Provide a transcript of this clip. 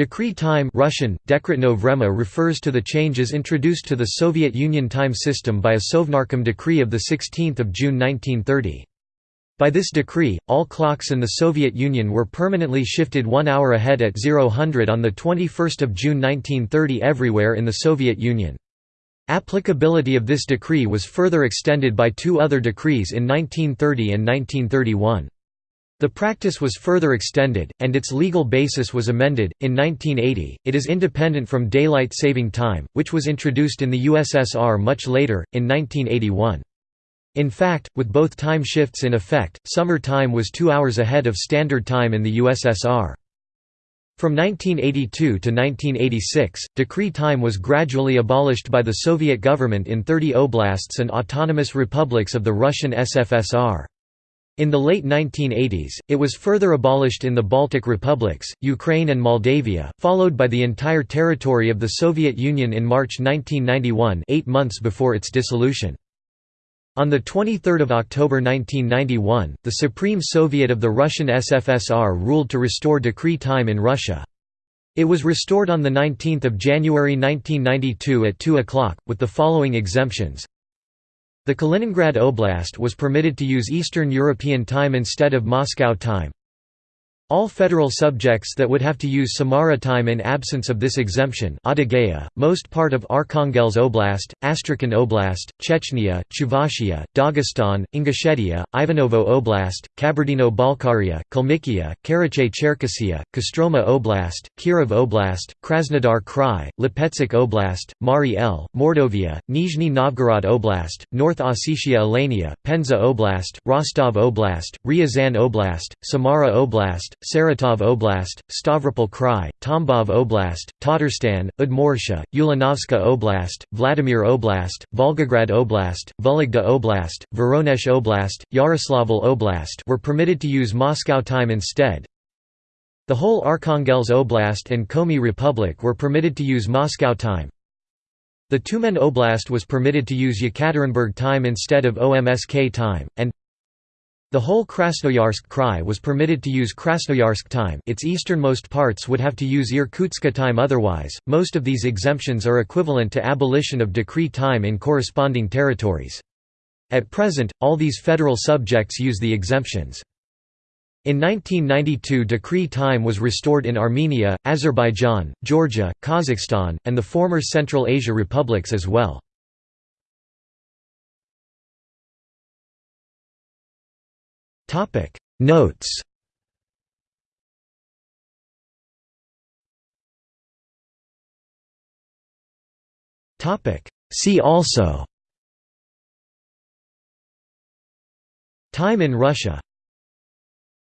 Decree time Russian, Dekretno vrema refers to the changes introduced to the Soviet Union time system by a Sovnarkom decree of 16 June 1930. By this decree, all clocks in the Soviet Union were permanently shifted one hour ahead at 0000 on 21 June 1930 everywhere in the Soviet Union. Applicability of this decree was further extended by two other decrees in 1930 and 1931. The practice was further extended, and its legal basis was amended. In 1980, it is independent from daylight saving time, which was introduced in the USSR much later, in 1981. In fact, with both time shifts in effect, summer time was two hours ahead of standard time in the USSR. From 1982 to 1986, decree time was gradually abolished by the Soviet government in 30 oblasts and autonomous republics of the Russian SFSR. In the late 1980s, it was further abolished in the Baltic republics, Ukraine and Moldavia, followed by the entire territory of the Soviet Union in March 1991 eight months before its dissolution. On 23 October 1991, the Supreme Soviet of the Russian SFSR ruled to restore decree time in Russia. It was restored on 19 January 1992 at 2 o'clock, with the following exemptions the Kaliningrad Oblast was permitted to use Eastern European time instead of Moscow time. All federal subjects that would have to use Samara time in absence of this exemption Adygea, most part of Arkhangelsk Oblast, Astrakhan Oblast, Chechnya, Chuvashia, Dagestan, Ingushetia, Ivanovo Oblast, Kabardino-Balkaria, Kalmykia, Karachay-Cherkessia, Kostroma Oblast, Kirov Oblast, Krasnodar Krai, Lipetsk Oblast, Mari El, Mordovia, Nizhny Novgorod Oblast, North Ossetia Alania, Penza Oblast, Rostov Oblast, Ryazan Oblast, Samara Oblast, Saratov Oblast, Stavropol Krai, Tambov Oblast, Tatarstan, Udmurtia, Ulanovska Oblast, Vladimir Oblast, Volgograd Oblast, Vologda Oblast, Voronezh Oblast, Yaroslavl Oblast were permitted to use Moscow time instead. The whole Arkhangelsk Oblast and Komi Republic were permitted to use Moscow time. The Tyumen Oblast was permitted to use Yekaterinburg time instead of OMSK time, and the whole Krasnoyarsk Krai was permitted to use Krasnoyarsk time its easternmost parts would have to use Irkutsk time otherwise. Most of these exemptions are equivalent to abolition of decree time in corresponding territories. At present, all these federal subjects use the exemptions. In 1992 decree time was restored in Armenia, Azerbaijan, Georgia, Kazakhstan, and the former Central Asia republics as well. Topic. Notes. Topic. See also. Time in Russia